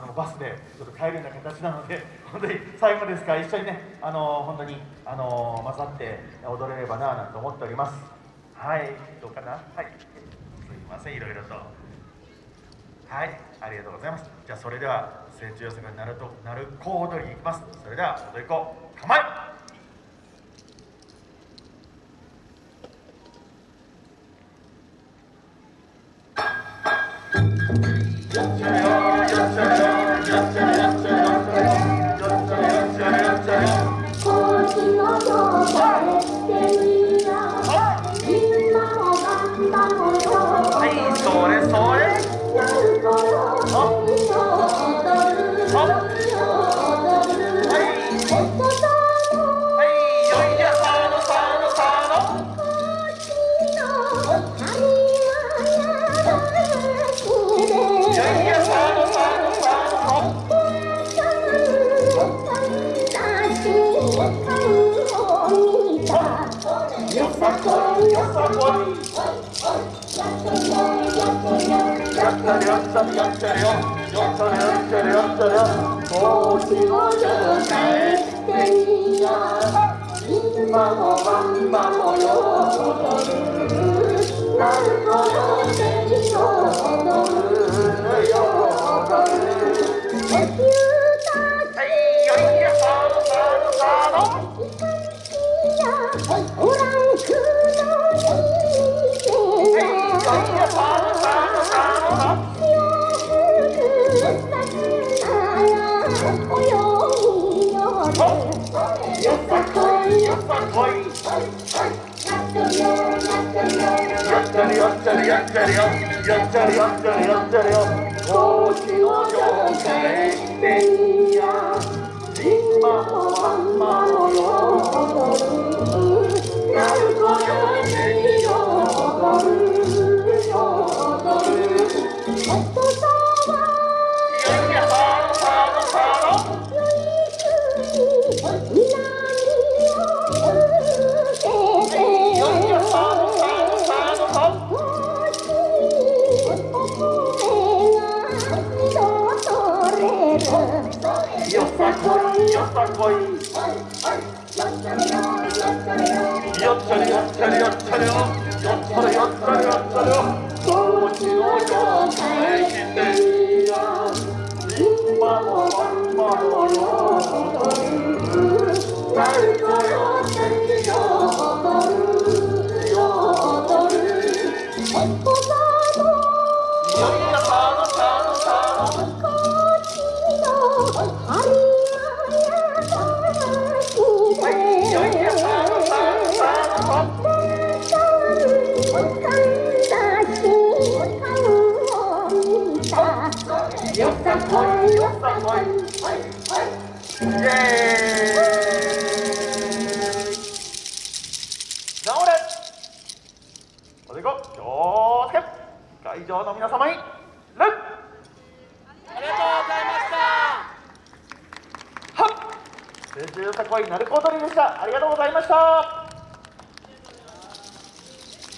あのバスでちょっと帰るような形なので 本当に最後ですか？ら一緒にねあの本当にあの混ざって踊れればななんて思っております。はい。どうかな？はい。すいません。いろいろと。はい。ありがとうございます。じゃあそれでは成長予測がなるとなる小踊りに行きます。それでは踊り子構え今こいよさこいよさこいよっちゃれよっちゃれよっちゃれよよっちゃれよっちゃれよよっちゃれよっちゃれよ高知の城下へ来てや今も晩間のよ踊るよさこい。よさこい。イエーイ直れおでこ気をつけ会場の皆様に礼ありがとうござい。ましたはっ成虫よさこい。鳴子踊りでしたありがとうござい。ました